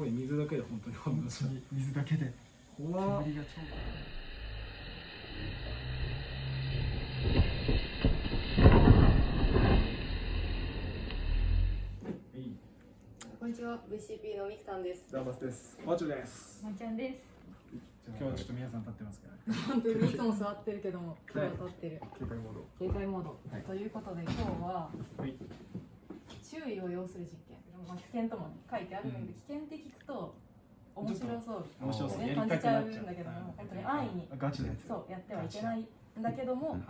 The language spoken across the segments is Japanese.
ごい水だけで本当に本当に水だけでた怖っ煙が超こんにちは、VCP のみきさんです。ダーバスですマチョですまちゃんです。今日はちょっと皆さん立ってますからね本当にいつも座ってるけども、今日は立ってる。警戒モード警戒モード。はいということで、今日ははい注意を要する実験。まあ、危険とも、ね、書いてあるんだけど、危険って聞くと面白そう面白そう。ね感じちゃうんだけども、はい。本当に安易にガチのやつ。そうやってはいけないんだけども、はい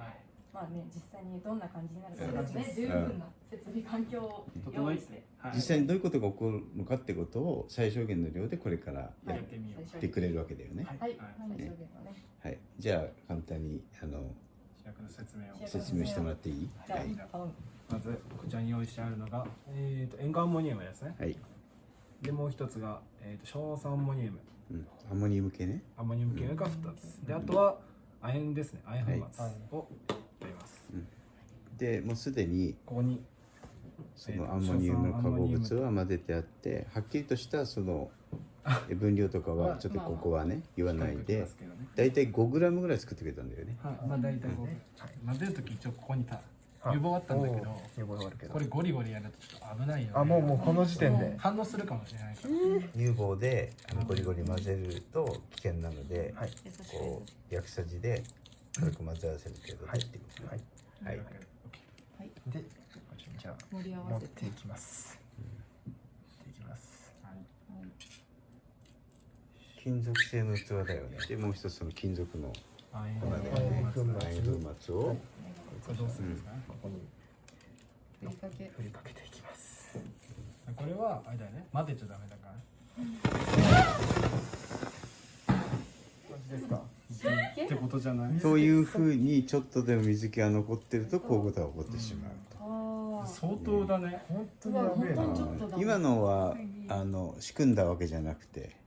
まあね実際にどんな感じになるかそうですね。十分な設備環境を用意して。はい。実際にどういうことが起こるのかってことを最小限の量でこれからやはい。ってみようってくれるわけだよね。はい、はい。最小限のね。はい。じゃあ簡単にあの主役の説明を。説明してもらっていい？はい。まずこちらに用意してあるのが、えー、と塩化アンモニウムですね。はい。でもう一つが、えー、と硝酸アンモニウム。うん。アンモニウム系ね。アンモニウム系が2つ。であとは亜鉛ですね。亜鉛粉末はい。を取ります、でもうすでにここにそのアンモニウム化合物は混ぜてあって、はっきりとしたそのえ 分量とかはちょっとここはね言わないで、だいたい5グラムぐらい作ってくれたんだよね。はい、まあ大体こう、ね混ぜるとき一応ここにたはい油棒あったんだけどおー油棒あるけど。これゴリゴリやるとちょっと危ないよ、ね、あもうもうこの時点で。反応するかもしれないから、乳房であのゴリゴリ混ぜると危険なので、はい。こう焼きさじで軽く混ぜ合わせる程度はい。はい。はい。はい、でじゃあ盛り合持わてい。きます持っていきます金属製の器だよね。でもう一つその金属のあ粉だよね。粉末を。はい。これどうするんですか、ここにふりかけ。振りかけていきます。これはあれだよね。混ぜちゃダメだから。感じですか？ってことじゃないというふうにちょっとでも水気が残ってるとこういうことが起こってしまうと。相当だね。本当に今のはあの仕組んだわけじゃなくて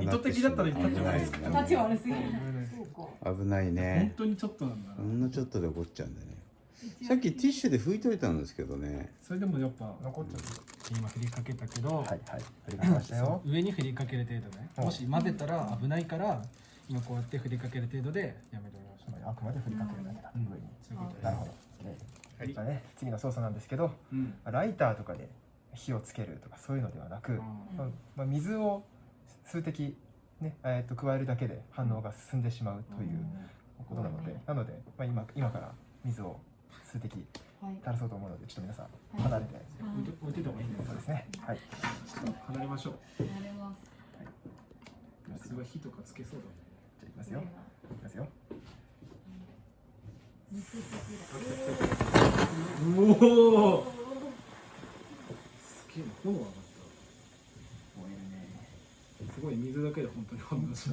意図的だったら言ったんじゃないですか立ち悪すぎる。危ないそうか。危ない本ね当にちょっとなんだ。ほんのちょっとで起こっちゃうんだね。さっきティッシュで拭いといたんですけどね。それでもやっぱ残っちゃ今振りかけたけど、うはいはい。振りかけましたよ。上に振りかける程度ね。うん。もし混ぜたら危ないから今こうやって振りかける程度でやめておきましょう。あくまで振りかけるだけだ。うん。上に。そういうことなるほど。ねはい。じゃあね次の操作なんですけどうん。ライターとかで火をつけるとかそういうのではなく、まあ、水を数滴、ねえー、と加えるだけで反応が進んでしまうということなので、なので、まあ、今今から水を数滴はい。垂らそうと思うのでちょっと皆さんはい。離れて、置いて置いてた方がいいんそうですね。はい。ちょっと離れましょう。慣れます。すごい火とかつけそうじゃあいきますよ。いきますよ。だねおおすげえな炎上がっ燃えるねたすごい水だけで本当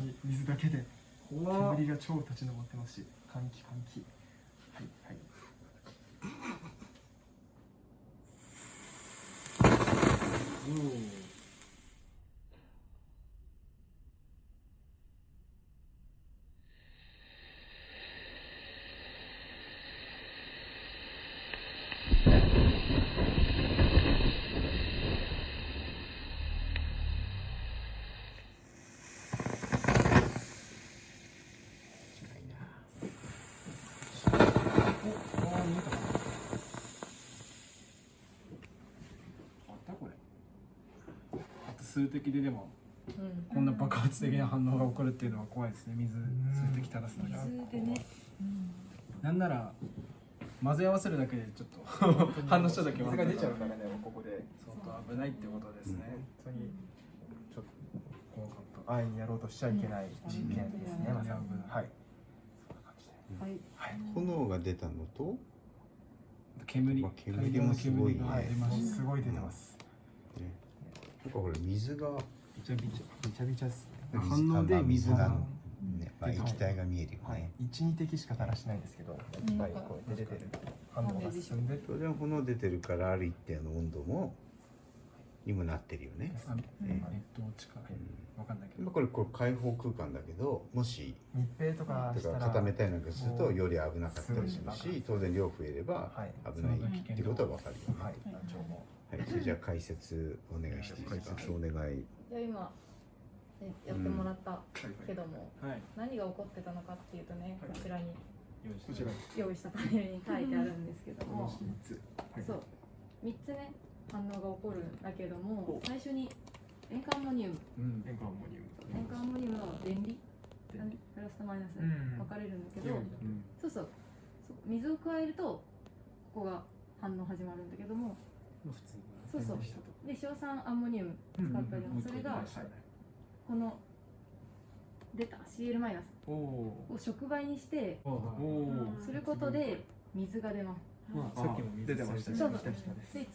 に水だけで。煙が超立ち上ってますし換気換気。はいはいおおおあー見えたかなあったこれあと数滴ででもうん。こんな爆発的な反応が起こるっていうのは怖いですね。水数滴垂らすのが水でね。うん。なんなら混ぜ合わせるだけでちょっと反応しただけ水が出ちゃうからねここで。相当危ないってことですね、本当にちょっとこう安易にやろうとしちゃいけない実験ですね、うん。まさに。うん。はい。はい。はい。炎が出たのと？煙。まあ煙もすごいね。大量の煙が出ましたすごい出てます、ねなんかこれ水がびちゃびちびちゃびちゃですね。反応で水がね、まあ、液体が見えるよはい。ね、、12滴しか垂らしてないんですけど、いっぱいこう出てる反応が。進んで、当然炎出てるからある一定の温度もにもなってるよね。あうん。えどっちかうん。わかんないけど。まあこれこれ開放空間だけどもし密閉とか固めたいなんかするとより危なかったりするし当然量増えればはい。危ないってことは分かるよね。じゃあ解説お願いしていいですか。解お願い。じゃあ今、ね、やってもらったけども、はい。何が起こってたのかっていうとね、はい。こちらに用意したパネルに書いてあるんですけども、三つはい。そう。3つね反応が起こるんだけども最初に塩化アンモニウム。うん。塩化アンモニウム塩化アンモニウムは電離プラスとマイナスうん分かれるんだけど、うん。そうそう。そう。水を加えるとここが反応始まるんだけども。普通そうそう。で硝酸アンモニウム使ったりもそれがはいこの出た CL マイナスおおを触媒にしておおおすることで水が出ます。まあさっきも水出てましたね。そうで、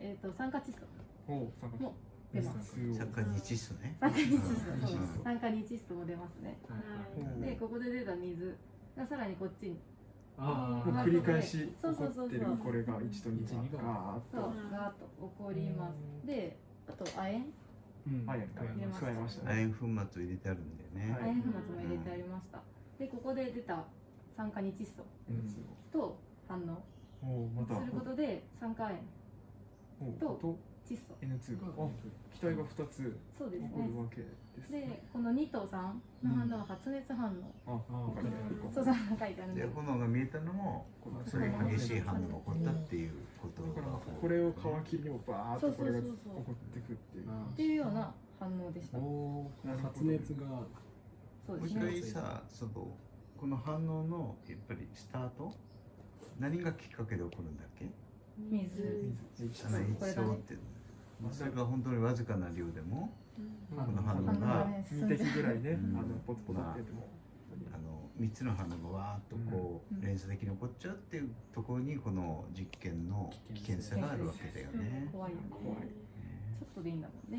えー、と酸化窒素。も出ます。酸化日素ね。酸化窒素。酸化日窒素も出ますね。うんでここで出た水がさらにこっちにああもう繰り返し起こそうそうそうそう。ってるこれが1と21が。ガーッそうとガーッと起こります。であと亜鉛？うん。はい入れました加えました亜ね鉛粉末を入れてあるんだよね。はい。亜鉛粉末も入れてありました。でここで出た酸化日窒素と反応することで酸化亜鉛と窒素。N2 があ気体が2つ。そうですね。起こるわけですでこの2と3の反応は発熱反応、ああわかりやすいそうそう書いてあるんで。で炎が見えたのもそれ激しい反応が起こったっていうことだからがこれを皮切りにもバーッとこれが起こってくっていう。っていうような反応でした。おお発熱がもう一そうですね回さそのこの反応のやっぱりスタート？何がきっかけで起こるんだっけ？水。あのこれだね。一層っていうのまあそれが本当にわずかな量でもこの反応ががね進2んで滴ぐらいねうんあのポツポツってても。あの3つの反応がわーっとこう連鎖的に起こっちゃうっていうところにこの実験の危険さがあるわけだよね。怖いよね。怖い。ちょっとでいいんだもんね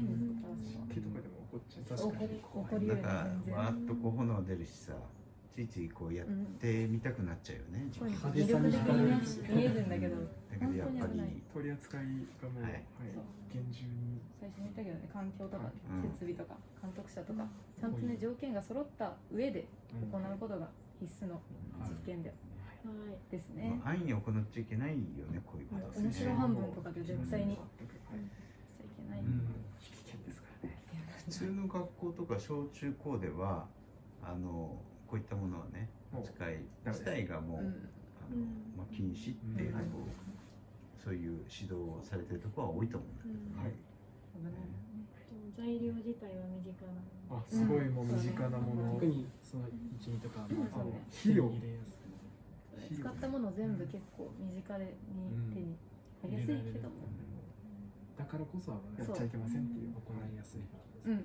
水とかでも起こっちゃう。確かに。だからわーっとこう炎出るしさついついこうやってみたくなっちゃうよね。こういうの派手さに見えるんだけど。だけどやっぱ本当に危ない。り取り扱いがもうははいい厳重に。最初に言ったけどね環境とかうん。設備とか監督者とかちゃんとね条件が揃った上で行うことが必須の実験でですね。まあ安易に行っちゃいけないよねこういうこと面白半分とかで絶対にしはいちゃいけない。うん。危険ですからね。普通の学校とか小中高ではあのこういったものはね使い自体がもう、うん。あのまあ、禁止っていうそういう指導をされてるところは多いと思うんだけど、はい。危ない。材料自体は身近な。あすごいもう身近なもの特にその一二とかまあ肥料。入れやすい使ったもの全部結構身近でに手に入りやすいけども。だからこそ危ない。やっちゃいけませんっていう行いやすい。うん。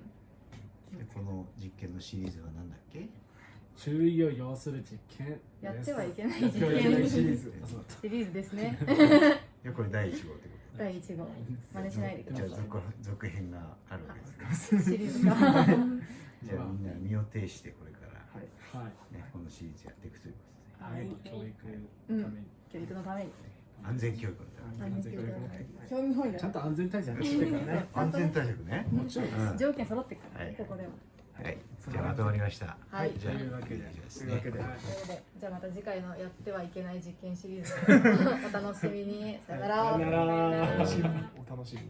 でこの実験のシリーズは何だっけ？注意を要する実験やってはいけない実験シリーズ。シリーズですね。いやこれ第1号ってこ第1号。真似しないでくとじゃあださい続続編があるわけですねシリーズが。じゃあみんな身を挺してこれから、はい。はい。ね、このシリーズやっていくということではい。教育のために。教育のために安全教育のために。安全教育のために。興味本位だ。ちゃんと安全対策してから ね。安全対策ね。もちろんうん条件揃ってるからはい。ねここでははいじゃあまとまりました。はい。じゃあとい。うわけでですというわけで。はいということでじゃあまた次回のやってはいけない実験シリーズ お楽しみに。さよなら。さよなら。お楽しみ。にお楽しみに